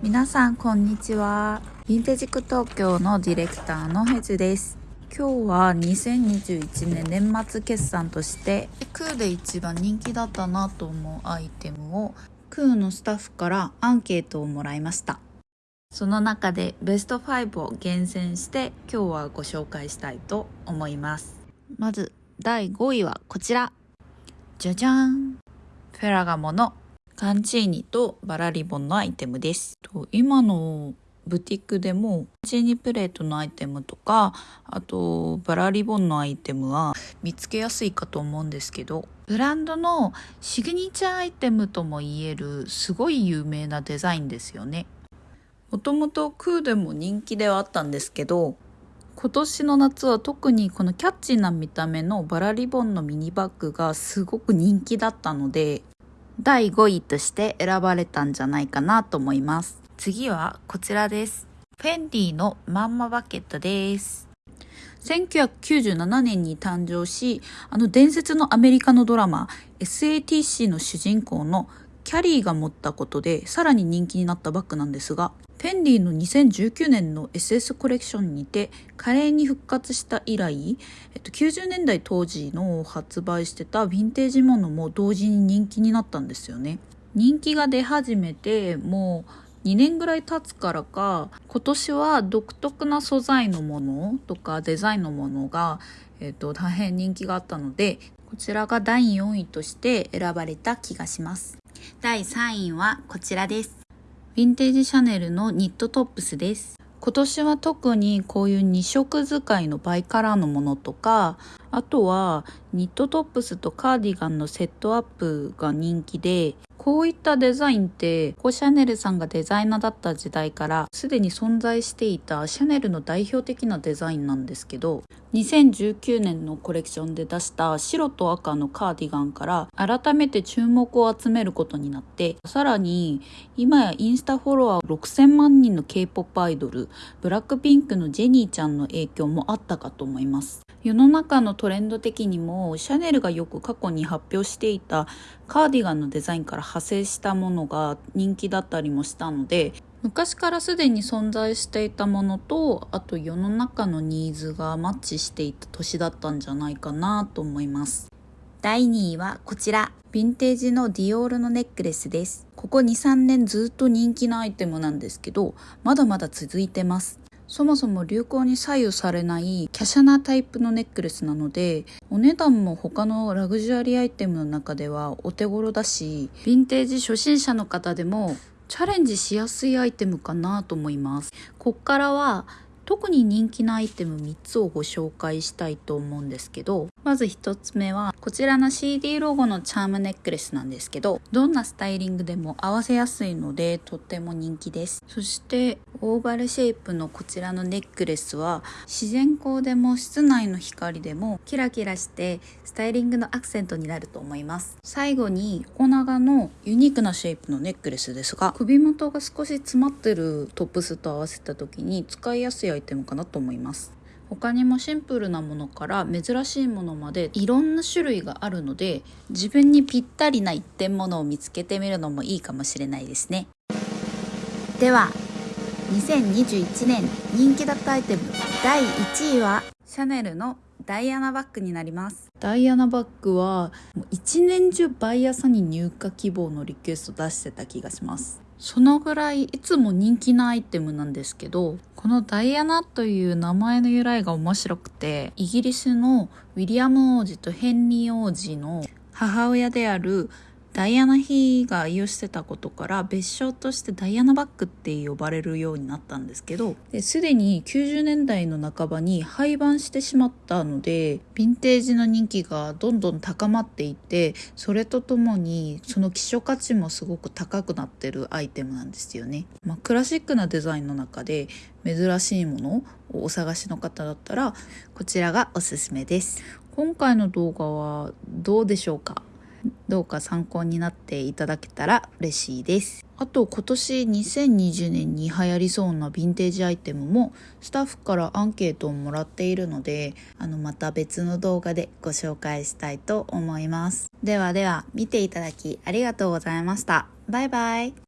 皆さんこんにちは。ヴィンテージク東京のディレクターのヘズです。今日は2021年年末決算としてクーで一番人気だったなと思うアイテムをクーのスタッフからアンケートをもらいました。その中でベスト5を厳選して今日はご紹介したいと思います。まず第5位はこちら。じゃじゃん。フェラガモのカンチーニとバラリボンのアイテムです。今のブティックでもチーニプレートのアイテムとかあとバラリボンのアイテムは見つけやすいかと思うんですけどブランドのシグニチャーアイテムとも言えるすごい有名なデザインですよね。もともとクーでも人気ではあったんですけど今年の夏は特にこのキャッチーな見た目のバラリボンのミニバッグがすごく人気だったので第5位として選ばれたんじゃないかなと思います。次はこちらです。フェンディのまんまバケットです。1997年に誕生し、あの伝説のアメリカのドラマ SATC の主人公のキャリーが持ったことでさらに人気になったバッグなんですが、フェンディの2019年の SS コレクションにて華麗に復活した以来、えっと、90年代当時の発売してたヴィンテージものも同時に人気になったんですよね。人気が出始めてもう2年ぐらい経つからか今年は独特な素材のものとかデザインのものが、えっと、大変人気があったのでこちらが第4位として選ばれた気がします。第3位はこちらです。ヴィンテージシャネルのニットトップスです。今年は特にこういう2色使いのバイカラーのものとかあとはニットトップスとカーディガンのセットアップが人気でこういったデザインってこうシャネルさんがデザイナーだった時代からすでに存在していたシャネルの代表的なデザインなんですけど2019年のコレクションで出した白と赤のカーディガンから改めて注目を集めることになってさらに今やインスタフォロワー6000万人の K-POP アイドルブラックピンクのジェニーちゃんの影響もあったかと思います。世の中のトレンド的にもシャネルがよく過去に発表していたカーディガンのデザインから派生したものが人気だったりもしたので昔からすでに存在していたものとあと世の中のニーズがマッチしていた年だったんじゃないかなと思います。第2位はこちら。ヴィンテージのディオールのネックレスです。ここ23年ずっと人気のアイテムなんですけどまだまだ続いてますそもそも流行に左右されない華奢なタイプのネックレスなのでお値段も他のラグジュアリーアイテムの中ではお手頃だしヴィンテージ初心者の方でもチャレンジしやすいアイテムかなと思います。こっからは特に人気のアイテム3つをご紹介したいと思うんですけどまず1つ目はこちらの CD ロゴのチャームネックレスなんですけどどんなスタイリングでも合わせやすいのでとっても人気です。そしてオーバルシェイプのこちらのネックレスは自然光でも室内の光でもキラキラしてスタイリングのアクセントになると思います。最後に横長のユニークなシェイプのネックレスですが首元が少し詰まってるトップスと合わせた時に使いやすいアイテムかなと思います。他にもシンプルなものから珍しいものまでいろんな種類があるので自分にぴったりな一点ものを見つけてみるのもいいかもしれないですね。では2021年人気だったアイテム第1位はシャネルのダイアナバッグになります。ダイアナバッグは一年中毎朝に入荷希望のリクエスト出してた気がします。そのぐらいいつも人気なアイテムなんですけどこのダイアナという名前の由来が面白くてイギリスのウィリアム王子とヘンリー王子の母親であるダイアナ妃が愛用してたことから別称としてダイアナバッグって呼ばれるようになったんですけどすでに90年代の半ばに廃盤してしまったのでヴィンテージの人気がどんどん高まっていてそれとともにその希少価値もすごく高くなってるアイテムなんですよね。まあ、クラシックなデザインの中で珍しいものをお探しの方だったらこちらがおすすめです。今回の動画はどうでしょうか？どうか参考になっていただけたら嬉しいです。あと今年2020年に流行りそうなヴィンテージアイテムもスタッフからアンケートをもらっているのであのまた別の動画でご紹介したいと思います。ではでは見ていただきありがとうございました。バイバイ。